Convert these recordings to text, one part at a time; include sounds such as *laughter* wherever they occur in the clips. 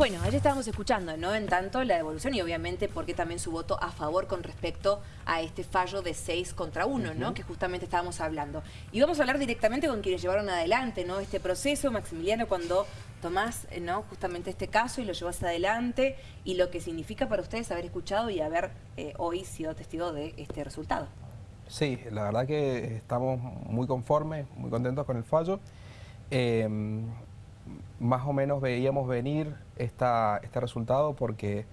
Bueno, ayer estábamos escuchando, ¿no? En tanto la devolución y obviamente porque también su voto a favor con respecto a este fallo de 6 contra 1, ¿no? Que justamente estábamos hablando. Y vamos a hablar directamente con quienes llevaron adelante, ¿no? Este proceso, Maximiliano, cuando tomás, ¿no? Justamente este caso y lo llevas adelante y lo que significa para ustedes haber escuchado y haber eh, hoy sido testigo de este resultado. Sí, la verdad que estamos muy conformes, muy contentos con el fallo. Eh, más o menos veíamos venir esta, este resultado porque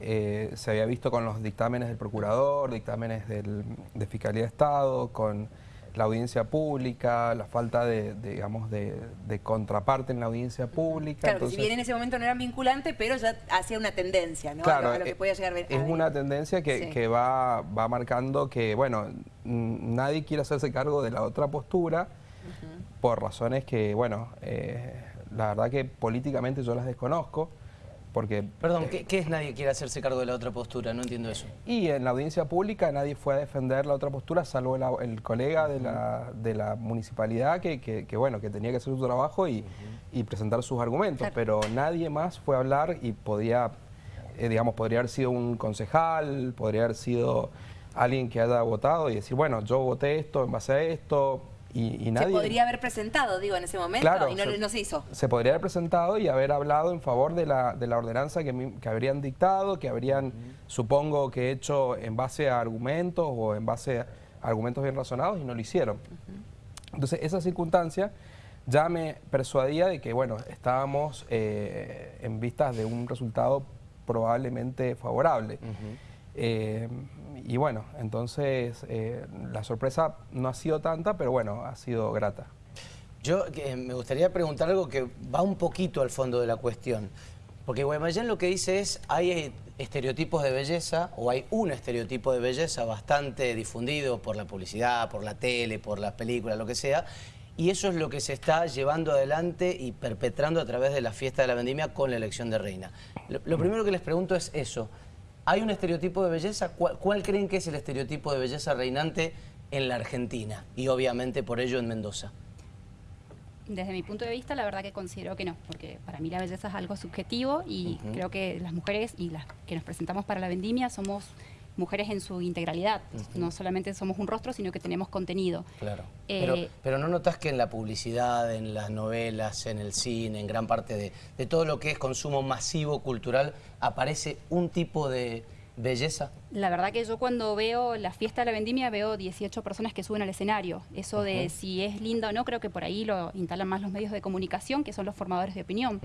eh, se había visto con los dictámenes del procurador, dictámenes del, de Fiscalía de Estado, con la audiencia pública, la falta de, digamos, de, contraparte en la audiencia pública. Claro, que si bien en ese momento no eran vinculantes, pero ya hacía una tendencia, ¿no? Claro, a lo, que podía llegar a ver. Es una tendencia que, que va, va, marcando que, bueno, nadie quiere hacerse cargo de la otra postura por razones que, bueno, eh, la verdad que políticamente yo las desconozco. Porque, Perdón, ¿qué, es nadie quiere hacerse cargo de la otra postura? No entiendo eso. Y en la audiencia pública nadie fue a defender la otra postura, salvo el colega de la, de la municipalidad que, que, bueno, que tenía que hacer su trabajo y, y presentar sus argumentos. Pero nadie más fue a hablar y podía, eh, digamos, podría haber sido un concejal, podría haber sido alguien que haya votado y decir, bueno, yo voté esto en base a esto, y, nadie... Se podría haber presentado, digo, en ese momento, y no se, hizo. Se podría haber presentado y haber hablado en favor de la, de la ordenanza que, que habrían dictado, que habrían, supongo que hecho en base a argumentos o en base a argumentos bien razonados y no lo hicieron. Entonces, esa circunstancia ya me persuadía de que, bueno, estábamos eh, en vistas de un resultado probablemente favorable. Eh, y bueno, entonces eh, la sorpresa no ha sido tanta, pero bueno, ha sido grata. Yo me gustaría preguntar algo que va un poquito al fondo de la cuestión. Porque Guaymallén lo que dice es, hay estereotipos de belleza, o hay un estereotipo de belleza bastante difundido por la publicidad, por la tele, por las películas, lo que sea, y eso es lo que se está llevando adelante y perpetrando a través de la fiesta de la vendimia con la elección de reina. lo primero que les pregunto es eso, ¿Hay un estereotipo de belleza? ¿Cuál, creen que es el estereotipo de belleza reinante en la Argentina? Y obviamente por ello en Mendoza. Desde mi punto de vista, la verdad que considero que no, porque para mí la belleza es algo subjetivo y creo que las mujeres y las que nos presentamos para la vendimia somos mujeres en su integralidad. No solamente somos un rostro, sino que tenemos contenido. Claro. Eh, pero, ¿no notas que en la publicidad, en las novelas, en el cine, en gran parte de, de todo lo que es consumo masivo cultural, aparece un tipo de belleza? La verdad que yo cuando veo la fiesta de la vendimia veo 18 personas que suben al escenario. Eso de si es linda o no, creo que por ahí lo instalan más los medios de comunicación, que son los formadores de opinión.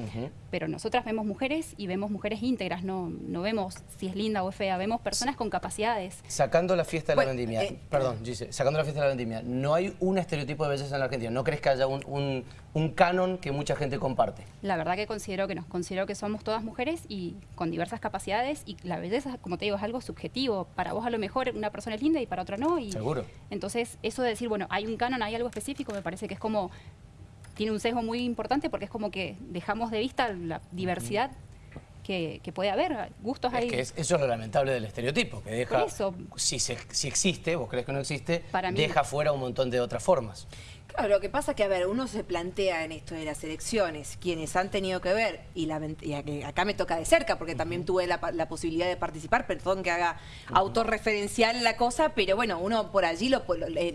Pero nosotras vemos mujeres y vemos mujeres íntegras, no, no vemos si es linda o es fea, vemos personas con capacidades. Sacando la fiesta de la vendimia, eh, perdón, Gise, sacando la fiesta de la vendimia, ¿no hay un estereotipo de belleza en la Argentina? ¿No crees que haya un, un canon que mucha gente comparte? La verdad que considero que no, considero que somos todas mujeres y con diversas capacidades y la belleza, como te digo, es algo subjetivo. Para vos a lo mejor una persona es linda y para otra no. Y Seguro. Entonces, eso de decir, bueno, hay un canon, hay algo específico, me parece que es como, tiene un sesgo muy importante porque es como que dejamos de vista la diversidad que, puede haber, gustos es Que eso es lo lamentable del estereotipo, que deja, si, si existe, vos crees que no existe, deja fuera un montón de otras formas. Claro, lo que pasa es que, a ver, uno se plantea en esto de las elecciones, quienes han tenido que ver, y, la, acá me toca de cerca, porque también tuve la, posibilidad de participar, perdón que haga autorreferencial la cosa, pero bueno, uno por allí lo,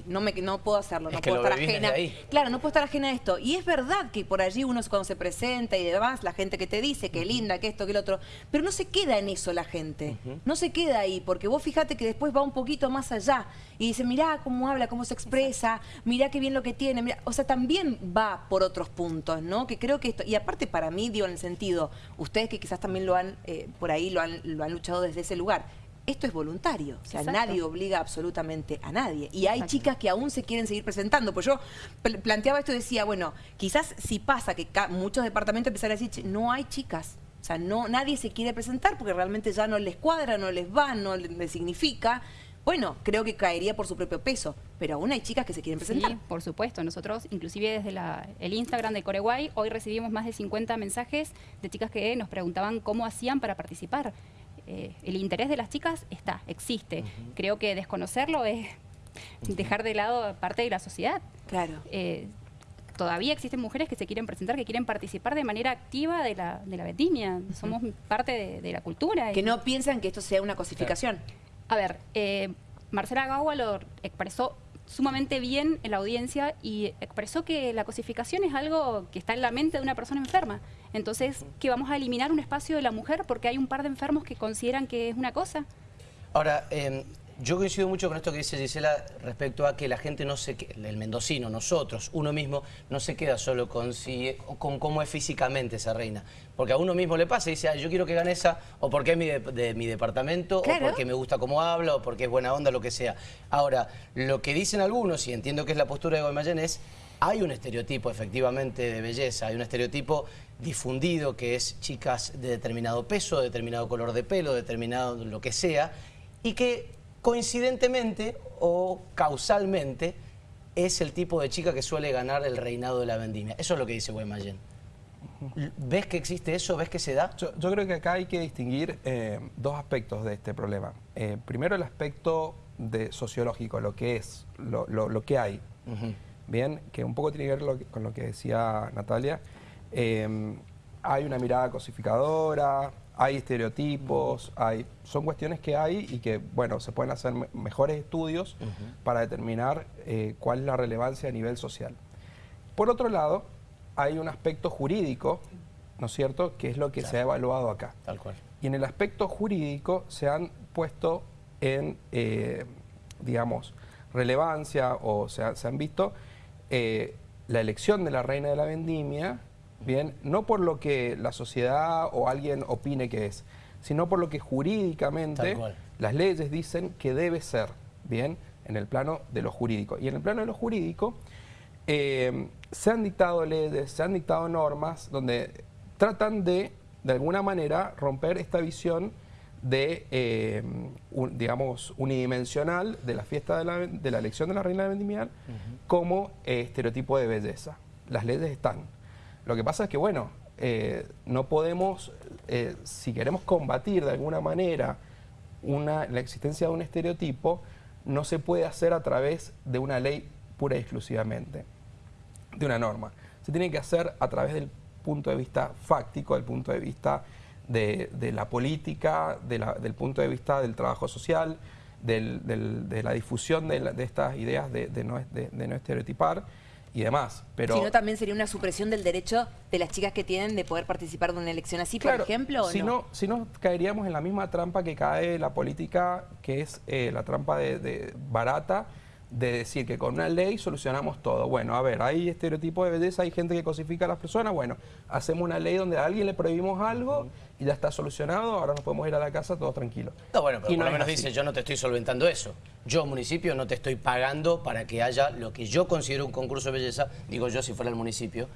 no, me, no puedo hacerlo, no puedo estar ajena. Claro, no puedo estar ajena a esto. Y es verdad que por allí uno cuando se presenta y demás, la gente que te dice que linda, que esto, que el otro, pero no se queda en eso la gente, no se queda ahí, porque vos fíjate que después va un poquito más allá y dice, mirá cómo habla, cómo se expresa, mirá qué bien lo que tiene o sea, también va por otros puntos, ¿no? Que creo que esto, y aparte para mí, digo, en el sentido, ustedes que quizás también lo han, eh, por ahí lo han, lo han luchado desde ese lugar, esto es voluntario, o sea, nadie obliga absolutamente a nadie. Y hay chicas que aún se quieren seguir presentando. Pues yo planteaba esto y decía, bueno, quizás si pasa que muchos departamentos empiezan a decir, no hay chicas. O sea, no, nadie se quiere presentar porque realmente ya no les cuadra, no les va, no les significa bueno, creo que caería por su propio peso, pero aún hay chicas que se quieren presentar. Sí, por supuesto. Nosotros, inclusive desde el Instagram de Coreguay, hoy recibimos más de 50 mensajes de chicas que nos preguntaban cómo hacían para participar. Eh, el interés de las chicas está, existe. Creo que desconocerlo es dejar de lado parte de la sociedad. Claro. Eh, todavía existen mujeres que se quieren presentar, que quieren participar de manera activa de la, de la vendimia. Somos parte de, la cultura. Que no piensan que esto sea una cosificación. A ver, eh, Marcela Gawa lo expresó sumamente bien en la audiencia y expresó que la cosificación es algo que está en la mente de una persona enferma. Entonces, que vamos a eliminar un espacio de la mujer porque hay un par de enfermos que consideran que es una cosa. Ahora, eh, yo coincido mucho con esto que dice Gisela respecto a que la gente no se el mendocino, nosotros, uno mismo, no se queda solo con, con cómo es físicamente esa reina. Porque a uno mismo le pasa y dice, yo quiero que gane esa, o porque es mi de, mi departamento, o porque me gusta cómo habla, o porque es buena onda, lo que sea. Ahora, lo que dicen algunos, y entiendo que es la postura de Guaymallén, es hay un estereotipo efectivamente de belleza, hay un estereotipo difundido que es chicas de determinado peso, determinado color de pelo, determinado lo que sea, y que coincidentemente o causalmente es el tipo de chica que suele ganar el reinado de la vendimia. Eso es lo que dice Guaymallén. ¿Ves que existe eso? ¿Ves que se da? Yo, creo que acá hay que distinguir eh, dos aspectos de este problema. Eh, primero el aspecto de sociológico, lo que es, lo, que hay. Bien, que un poco tiene que ver con lo que decía Natalia. Eh, hay una mirada cosificadora, hay estereotipos, hay, son cuestiones que hay y que, bueno, se pueden hacer mejores estudios para determinar eh, cuál es la relevancia a nivel social. Por otro lado, hay un aspecto jurídico, ¿no es cierto?, que es lo que se ha evaluado acá. Tal cual. Y en el aspecto jurídico se han puesto en, eh, digamos, relevancia o se, se han visto eh, la elección de la reina de la vendimia, bien, no por lo que la sociedad o alguien opine que es, sino por lo que jurídicamente las leyes dicen que debe ser, bien, en el plano de lo jurídico. Y en el plano de lo jurídico eh, se han dictado leyes, se han dictado normas donde tratan de, de alguna manera, romper esta visión de, eh, digamos, unidimensional de la fiesta de la, de la elección de la reina de Vendimiar como eh, estereotipo de belleza. Las leyes están. Lo que pasa es que, bueno, eh, no podemos, eh, si queremos combatir de alguna manera una, la existencia de un estereotipo, no se puede hacer a través de una ley pura y exclusivamente, de una norma. Se tiene que hacer a través del punto de vista fáctico, del punto de vista de, la política, del punto de vista del trabajo social, de la difusión de, estas ideas de no estereotipar y demás. Pero, si también sería una supresión del derecho de las chicas que tienen de poder participar de una elección así, por ejemplo, si no? Si no, caeríamos en la misma trampa que cae la política, que es eh, la trampa de barata, de decir que con una ley solucionamos todo. Bueno, a ver, hay estereotipos de belleza, hay gente que cosifica a las personas, bueno, hacemos una ley donde a alguien le prohibimos algo y ya está solucionado, ahora nos podemos ir a la casa todos tranquilos. No, bueno, pero por lo menos dice, yo no te estoy solventando eso. Yo, municipio, no te estoy pagando para que haya lo que yo considero un concurso de belleza, digo yo si fuera el municipio,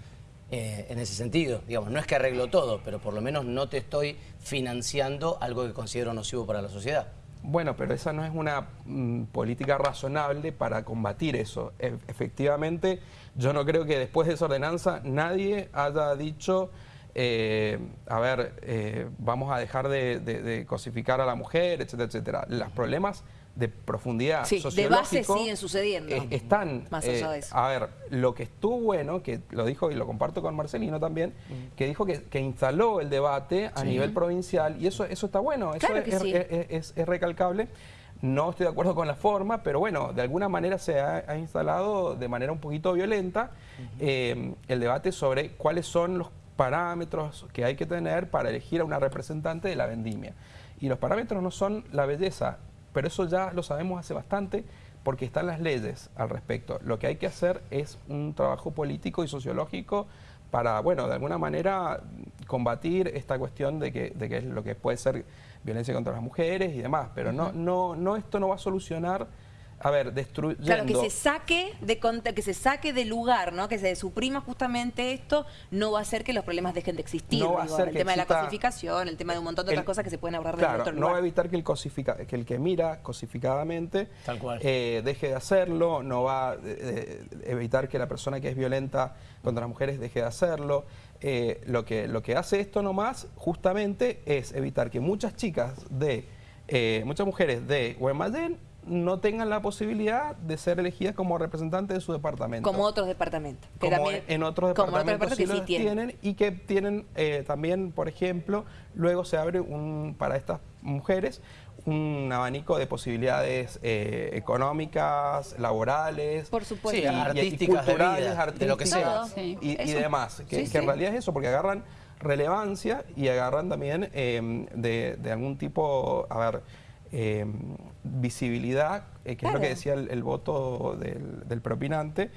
eh, en ese sentido. Digamos, no es que arreglo todo, pero por lo menos no te estoy financiando algo que considero nocivo para la sociedad. Bueno, pero esa no es una mm, política razonable para combatir eso. E, efectivamente, yo no creo que después de esa ordenanza nadie haya dicho, eh, a ver, eh, vamos a dejar de, cosificar a la mujer, etcétera, etcétera. Los problemas de profundidad sí, de base siguen sucediendo. están, Más allá de eh, eso. a ver, lo que estuvo bueno, que lo dijo y lo comparto con Marcelino también, que dijo que, instaló el debate a nivel provincial y eso, eso está bueno, eso es, recalcable. No estoy de acuerdo con la forma, pero bueno, de alguna manera se ha, instalado de manera un poquito violenta eh, el debate sobre cuáles son los parámetros que hay que tener para elegir a una representante de la vendimia. Y los parámetros no son la belleza, pero eso ya lo sabemos hace bastante porque están las leyes al respecto. Lo que hay que hacer es un trabajo político y sociológico para, bueno, de alguna manera combatir esta cuestión de que, de que es lo que puede ser violencia contra las mujeres y demás, pero no, no, no, esto no va a solucionar a ver, destruyendo... Claro, que se saque de que se saque de lugar, ¿no? Que se suprima justamente esto, no va a hacer que los problemas dejen de existir. No va a el tema de la cosificación, el tema de un montón de otras cosas que se pueden hablar de otro lugar. no va a evitar que el, cosifica, que el que mira cosificadamente eh, deje de hacerlo, no va a eh, eh, evitar que la persona que es violenta contra las mujeres deje de hacerlo. lo, que, lo que hace esto nomás justamente es evitar que muchas chicas de, muchas mujeres de Guaymallén no tengan la posibilidad de ser elegidas como representantes de su departamento. Como otros departamentos. como en otros departamentos, sí, sí tienen. Y que tienen eh, también, por ejemplo, luego se abre un para estas mujeres un abanico de posibilidades eh, económicas, laborales, por supuesto, artísticas, culturales, artísticas, de lo que sea. y, demás. Que, en realidad es eso, porque agarran relevancia y agarran también em, de, algún tipo, a ver, em, visibilidad, eh, que es lo que decía el, voto del, propinante.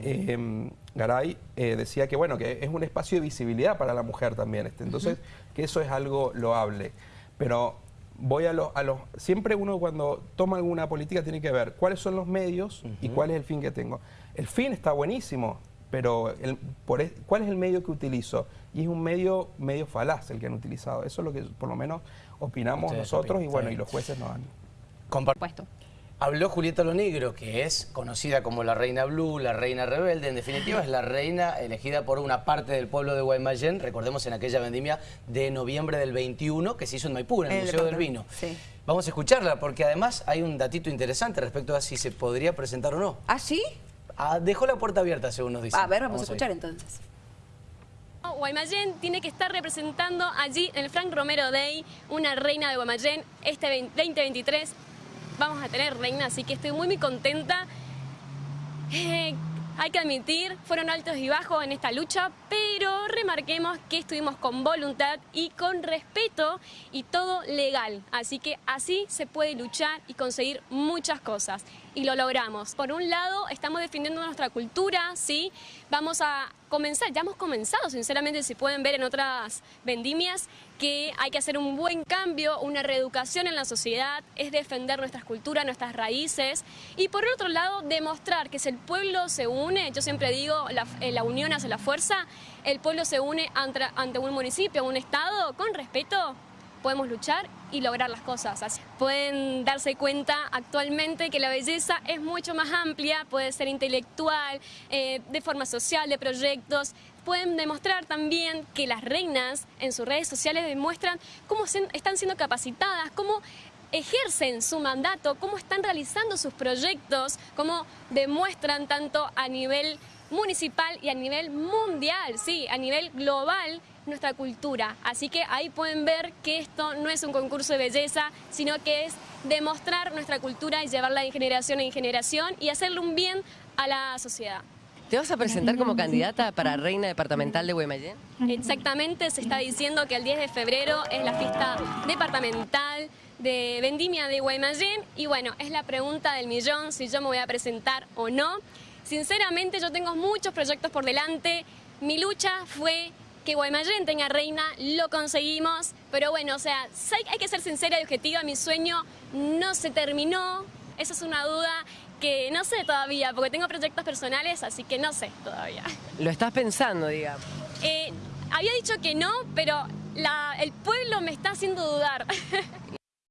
Em, Garay eh, decía que bueno, que es un espacio de visibilidad para la mujer también. Este, entonces, que eso es algo loable. Pero voy a los... A los siempre uno cuando toma alguna política tiene que ver cuáles son los medios y cuál es el fin que tengo. El fin está buenísimo, pero el, por, ¿cuál es el medio que utilizo? Y es un medio medio falaz el que han utilizado. Eso es lo que por lo menos opinamos nosotros y bueno, y los jueces nos han... Compuesto. Habló Julieta Lonegro, que es conocida como la Reina Blue, la Reina Rebelde. En definitiva, es la reina elegida por una parte del pueblo de Guaymallén. Recordemos en aquella vendimia de noviembre del 21 que se hizo en Maipú, en el, Museo del Vino. Vamos a escucharla, porque además hay un datito interesante respecto a si se podría presentar o no. ¿Ah, sí? Ah, dejó la puerta abierta, según nos dice. A ver, vamos, a escuchar entonces. Guaymallén tiene que estar representando allí en el Frank Romero Day una reina de Guaymallén este 2023 vamos a tener reina, así que estoy muy muy contenta. Eh, hay que admitir, fueron altos y bajos en esta lucha, pero remarquemos que estuvimos con voluntad y con respeto y todo legal. Así que así se puede luchar y conseguir muchas cosas. Y lo logramos. Por un lado, estamos defendiendo nuestra cultura, ¿sí? Vamos a comenzar, ya hemos comenzado, sinceramente, si pueden ver en otras vendimias, que hay que hacer un buen cambio, una reeducación en la sociedad, es defender nuestras culturas, nuestras raíces y por otro lado demostrar que si el pueblo se une, yo siempre digo, la, eh, la unión hace la fuerza, el pueblo se une ante, ante un municipio, un estado, con respeto, podemos luchar y lograr las cosas. Pueden darse cuenta actualmente que la belleza es mucho más amplia, puede ser intelectual, eh, de forma social, de proyectos. Pueden demostrar también que las reinas en sus redes sociales demuestran cómo están siendo capacitadas, cómo ejercen su mandato, cómo están realizando sus proyectos, cómo demuestran tanto a nivel municipal y a nivel mundial, sí, a nivel global, nuestra cultura. Así que ahí pueden ver que esto no es un concurso de belleza, sino que es demostrar nuestra cultura y llevarla de generación en generación y hacerle un bien a la sociedad. ¿Te vas a presentar como candidata para Reina Departamental de Guaymallén? Exactamente, se está diciendo que el 10 de febrero es la fiesta departamental de Vendimia de Guaymallén y bueno, es la pregunta del millón si yo me voy a presentar o no. Sinceramente yo tengo muchos proyectos por delante, mi lucha fue que Guaymallén tenga reina, lo conseguimos, pero bueno, o sea, hay que ser sincera y objetiva, mi sueño no se terminó, esa es una duda que no sé todavía, porque tengo proyectos personales, así que no sé todavía. ¿Lo estás pensando, digamos? Eh, había dicho que no, pero el pueblo me está haciendo dudar. *laughs*